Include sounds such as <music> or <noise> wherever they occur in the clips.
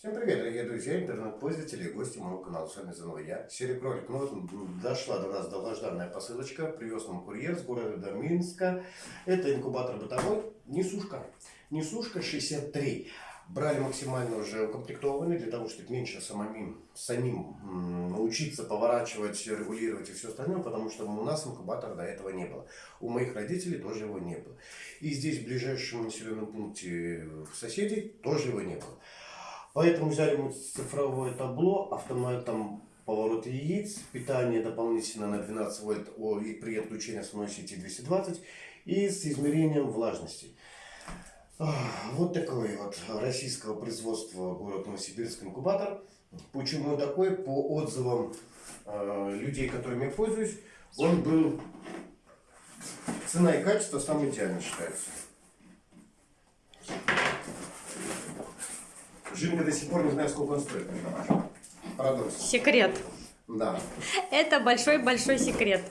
Всем привет, дорогие друзья, интернет-пользователи и гости моего канала. С вами заново я, Серый Кролик. Ну дошла до нас долгожданная посылочка. Привез нам курьер с города Минска. Это инкубатор бытовой, несушка. Несушка 63. Брали максимально уже укомплектованный, для того, чтобы меньше самим, самим научиться поворачивать, регулировать и все остальное, потому что у нас инкубатора до этого не было. У моих родителей тоже его не было. И здесь, в ближайшем населенном пункте в соседей, тоже его не было. Поэтому взяли мы цифровое табло, автоматом поворот яиц, питание дополнительно на 12 вольт и при отключении основной сети 220 и с измерением влажности. Вот такой вот российского производства город Новосибирск инкубатор. Почему такой? По отзывам э, людей, которыми я пользуюсь, он был цена и качество самое идеальное считается. Жинка до сих пор не знаю, сколько он стоит. Парадокс. Секрет. Да. Это большой-большой секрет.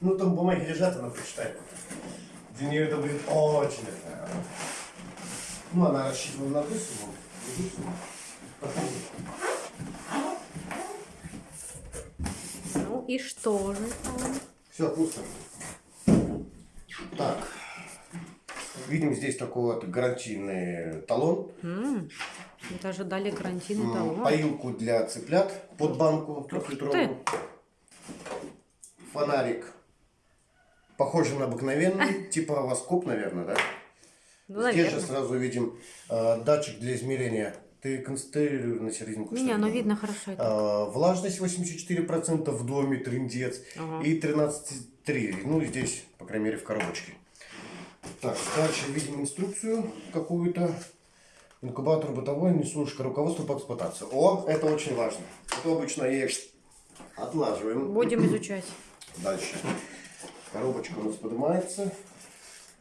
Ну, там бумаги лежат, она прочитает. Для нее это будет очень это. Ну, она рассчитывала на ту сумму. Ну и что же там? Все, пусто. Так. Видим здесь такой вот гарантийный талон. -м, даже дали гарантийный талон. Поилку для цыплят под банку трехлитровую. Фонарик. Похожий на обыкновенный, <laughs> типа воскоп, наверное, да? Ну, Здесь наверное. же сразу видим э, датчик для измерения. Ты концентрируй на серединку. Не, оно ли? видно хорошо. Э, влажность 84% в доме, трендец. Ага. И 13,3. Ну, здесь, по крайней мере, в коробочке. Так, дальше видим инструкцию какую-то. Инкубатор бытовой, несушка, руководство по эксплуатации. О, это очень важно. Это обычно и отлаживаем. Будем изучать. <clears throat> Дальше. Коробочка у нас поднимается.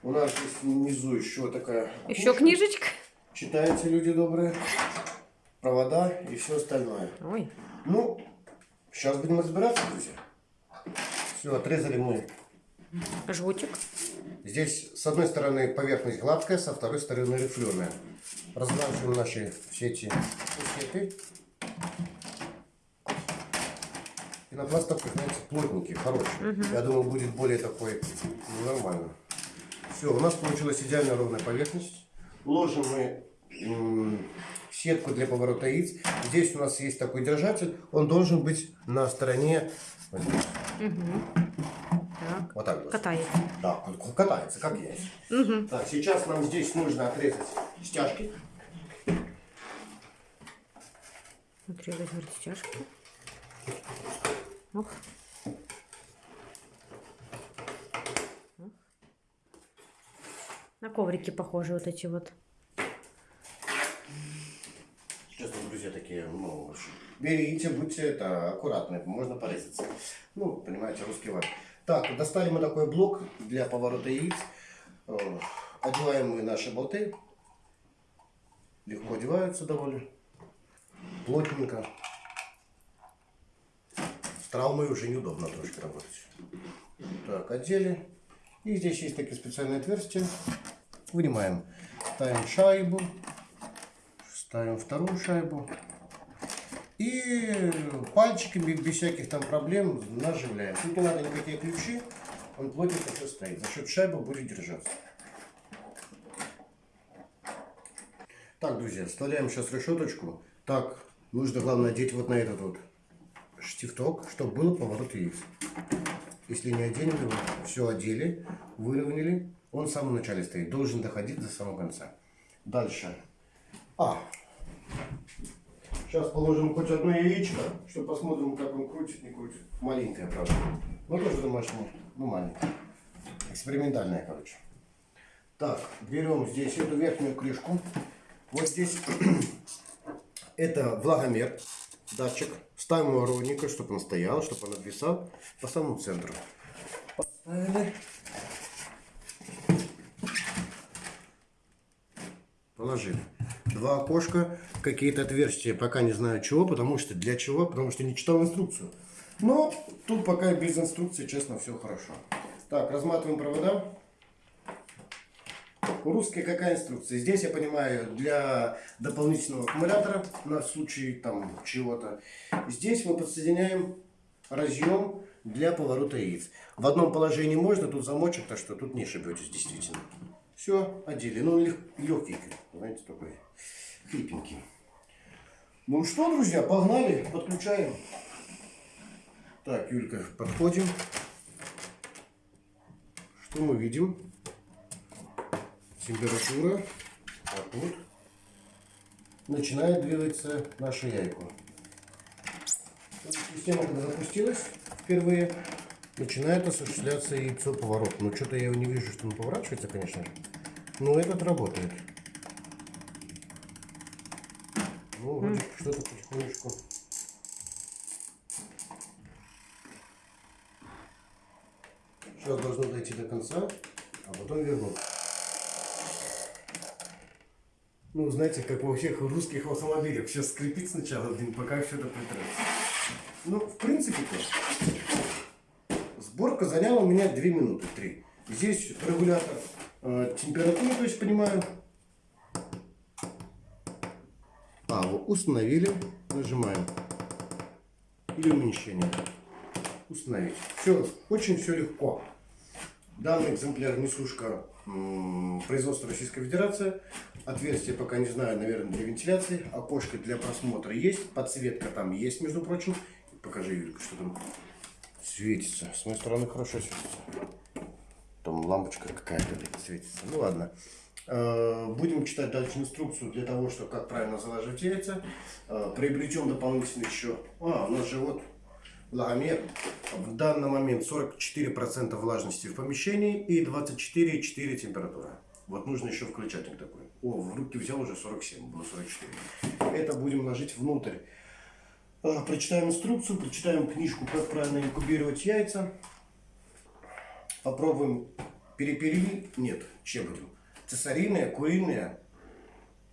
У нас здесь внизу еще такая... Еще окошко. книжечка. Читайте, люди добрые. Провода и все остальное. Ой. Ну, сейчас будем разбираться, друзья. Все, отрезали мы. Жгутик. Здесь с одной стороны поверхность гладкая, со второй стороны рифленая. Разглаживаем наши все эти пакеты. Пенопластовка, знаете, плотненький, хороший. Я думаю, будет более такой, ну, нормально. Все, у нас получилась идеально ровная поверхность. Ложим мы сетку для поворота яиц. Здесь у нас есть такой держатель. Он должен быть на стороне, вот здесь. Так. вот так. вот. Катается. Да, катается, как есть. Угу. Так, сейчас нам здесь нужно отрезать стяжки. Отрезать стяжки. Оп. Оп. На коврики похожи вот эти вот. Честно, друзья, такие, ну, берите, будьте это, аккуратны, можно порезаться. Ну, понимаете, русский вар. Так, достали мы такой блок для поворота яиц. Э, Одеваем мы наши болты. Легко одеваются довольно. Плотненько. С травмой уже неудобно трошки работать. Так, одели. И здесь есть такие специальные отверстия. Вынимаем. Ставим шайбу. Ставим вторую шайбу. И пальчиками, без всяких там проблем, наживляем. Тут не надо никакие ключи, он плотненько все стоит. За счет шайбы будет держаться. Так, друзья, вставляем сейчас решеточку. Так, нужно главное одеть вот на этот вот штифток, чтобы было поворот яиц. Если не оденем его, все одели, выровняли, он в самом начале стоит, должен доходить до самого конца. Дальше. А, Сейчас положим хоть одно яичко, чтобы посмотрим, как он крутит, не крутит. Маленькое, правда. Ну, тоже домашнее, ну, маленькое. Экспериментальное, короче. Так, берем здесь эту верхнюю крышку. Вот здесь <clears throat> это влагомер, датчик. Ставим его ровненько, чтобы он стоял, чтобы он обвисал по самому центру. Поставили. Положили. Два окошка, какие-то отверстия, пока не знаю чего, потому что для чего, потому что не читал инструкцию. Но тут пока без инструкции, честно, все хорошо. Так, разматываем провода. У русской какая инструкция? Здесь, я понимаю, для дополнительного аккумулятора, на случай там чего-то. Здесь мы подсоединяем разъем для поворота яиц. В одном положении можно, тут замочек, так что тут не ошибетесь действительно. Все, одели. Ну, легкий, знаете, такой хлипенький. Ну что, друзья, погнали, подключаем. Так, Юлька, подходим. Что мы видим? Температура. А тут начинает двигаться наша яйко. Система, когда запустилась впервые, начинает осуществляться яйцо поворот. Но что-то я его не вижу, что он поворачивается, конечно. Но этот работает. Ну, вроде что-то потихонечку. Сейчас должно дойти до конца, а потом вернуть. Ну, знаете, как во всех русских автомобилях. Все скрипит сначала, блин, пока все это притрется. Ну, в принципе-то, сборка заняла у меня 2 минуты, 3. Здесь регулятор э, температуры, то есть понимаю. А, вот установили, нажимаем. Или уменьшение. Установить. Все, очень все легко. Данный экземпляр несушка производства Российской Федерации. Отверстие пока не знаю, наверное, для вентиляции. Окошко для просмотра есть. Подсветка там есть, между прочим. Покажи, Юлька, что там светится. С моей стороны хорошо светится. Там лампочка какая-то светится. Ну ладно. Э, будем читать дальше инструкцию для того, что как правильно заложить яйца. Э, приобретем дополнительно еще... А, у нас же вот Лагомер. В данный момент 44% влажности в помещении и 24,4 температура. Вот нужно еще включатель такой. О, в руки взял уже 47, было 44. Это будем ложить внутрь. А, прочитаем инструкцию, прочитаем книжку, как правильно инкубировать яйца. Попробуем перепели. Нет, чем будем? Цесарийные, куриные.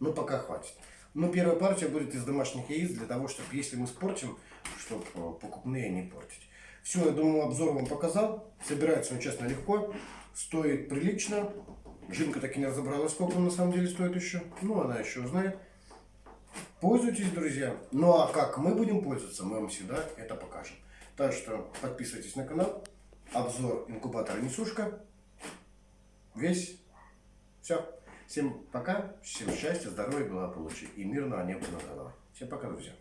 Ну, пока хватит. Но первая партия будет из домашних яиц, для того, чтобы, если мы спортим, чтобы э, покупные не портить. Все, я думаю, обзор вам показал. Собирается он, честно, легко. Стоит прилично. Жинка так и не разобралась, сколько он на самом деле стоит еще. Ну, она еще узнает. Пользуйтесь, друзья. Ну, а как мы будем пользоваться, мы вам всегда это покажем. Так что подписывайтесь на канал. Обзор инкубатора несушка. Весь. Все. Всем пока. Всем счастья, здоровья, благополучия и мирного неба над головой. Всем пока, друзья.